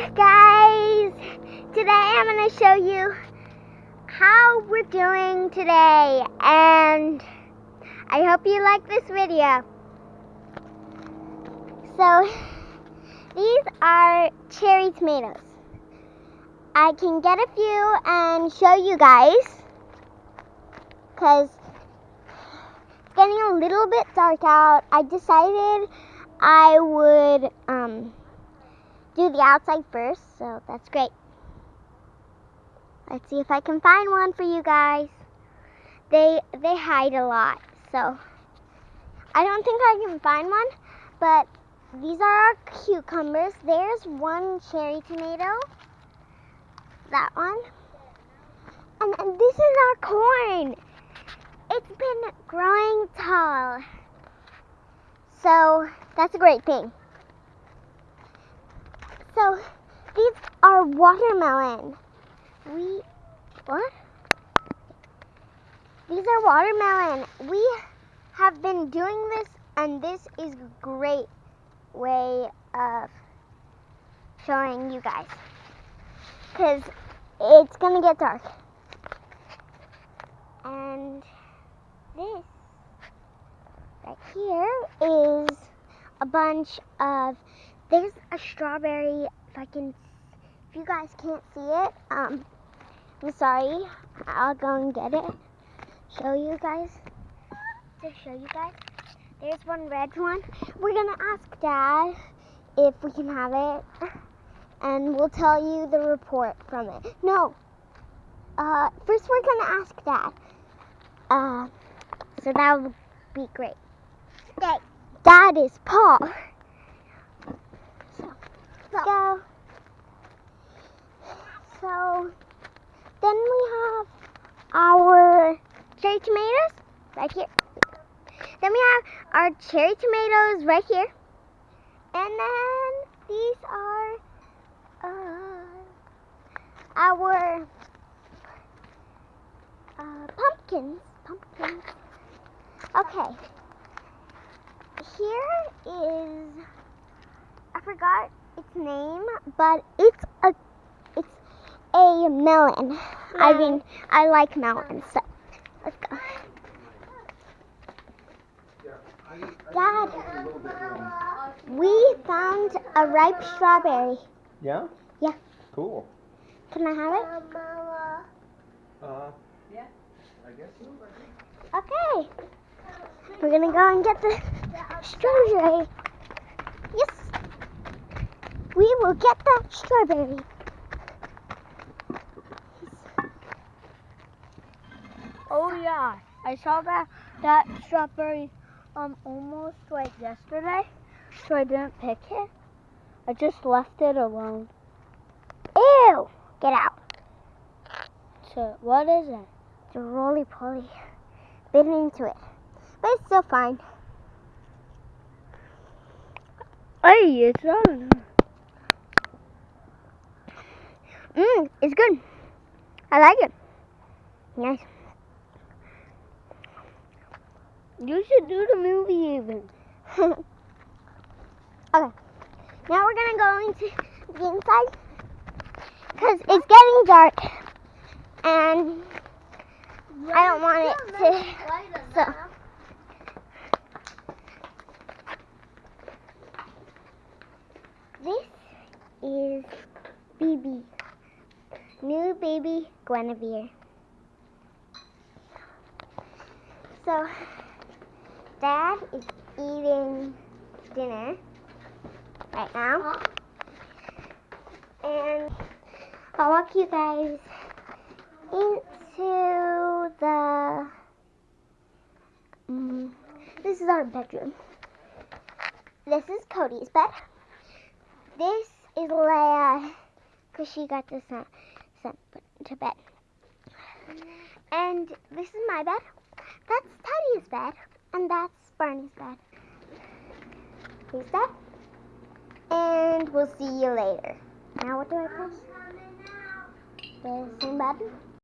Guys! Today I'm going to show you how we're doing today and I hope you like this video. So these are cherry tomatoes. I can get a few and show you guys because it's getting a little bit dark out. I decided I would um, do the outside first, so that's great. Let's see if I can find one for you guys. They they hide a lot, so I don't think I can find one, but these are our cucumbers. There's one cherry tomato. That one. And, and this is our corn. It's been growing tall. So that's a great thing. So these are watermelon. We, what? These are watermelon. We have been doing this and this is a great way of showing you guys. Because it's going to get dark. And this right here is a bunch of there's a strawberry if I can if you guys can't see it um I'm sorry I'll go and get it show you guys to show you guys. There's one red one. We're gonna ask dad if we can have it and we'll tell you the report from it. No uh first we're gonna ask dad. Uh so that would be great. Okay dad is Paul go. So then we have our cherry tomatoes right here. Then we have our cherry tomatoes right here. And then these are uh, our uh, pumpkins. Pumpkins. Okay. Here is I forgot its name, but it's a it's a melon. Yeah. I mean, I like melons. So let's go. Dad, we found a ripe strawberry. Yeah? Yeah. Cool. Can I have it? Uh, yeah, I guess so. Okay. We're gonna go and get the strawberry. We will get that strawberry. Oh yeah, I saw that that strawberry um almost like yesterday, so I didn't pick it. I just left it alone. Ew! Get out. So what is it? It's a roly poly. Bit into it, but it's still fine. Hey, it's on. Mmm, it's good. I like it. Nice. You should do the movie even. okay. Now we're gonna go into the inside because it's getting dark and I don't want it to. So. This is BB. New baby Guinevere. So, Dad is eating dinner right now. And I'll walk you guys into the. Um, this is our bedroom. This is Cody's bed. This is Leia, because she got this sent to bed. And this is my bed. That's Teddy's bed. And that's Barney's bed. He's dead. And we'll see you later. Now what do I press? The same button?